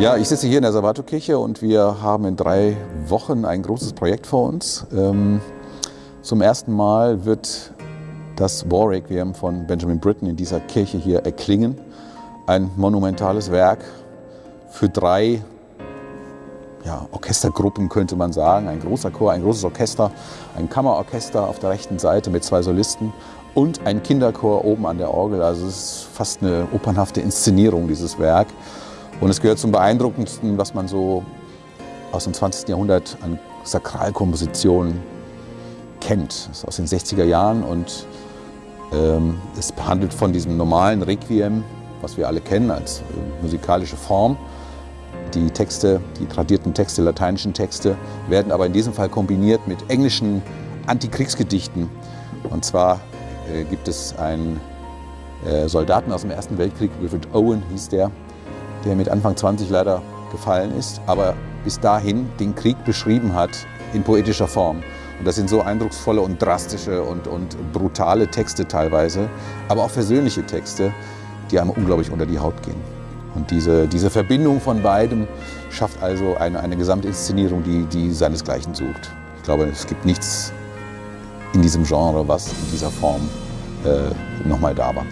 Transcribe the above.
Ja, ich sitze hier in der Salvatorkirche und wir haben in drei Wochen ein großes Projekt vor uns. Ähm, zum ersten Mal wird das War Requiem von Benjamin Britten in dieser Kirche hier erklingen. Ein monumentales Werk für drei ja, Orchestergruppen, könnte man sagen. Ein großer Chor, ein großes Orchester, ein Kammerorchester auf der rechten Seite mit zwei Solisten und ein Kinderchor oben an der Orgel. Also es ist fast eine opernhafte Inszenierung, dieses Werk. Und es gehört zum beeindruckendsten, was man so aus dem 20. Jahrhundert an Sakralkompositionen kennt. Das ist aus den 60er Jahren und ähm, es handelt von diesem normalen Requiem, was wir alle kennen als äh, musikalische Form. Die Texte, die tradierten Texte, lateinischen Texte, werden aber in diesem Fall kombiniert mit englischen Antikriegsgedichten. Und zwar äh, gibt es einen äh, Soldaten aus dem Ersten Weltkrieg, Wilfred Owen hieß der, der mit Anfang 20 leider gefallen ist, aber bis dahin den Krieg beschrieben hat in poetischer Form. Und das sind so eindrucksvolle und drastische und, und brutale Texte teilweise, aber auch versöhnliche Texte, die einem unglaublich unter die Haut gehen. Und diese, diese Verbindung von beidem schafft also eine, eine Gesamtinszenierung, die, die seinesgleichen sucht. Ich glaube, es gibt nichts in diesem Genre, was in dieser Form äh, nochmal da war.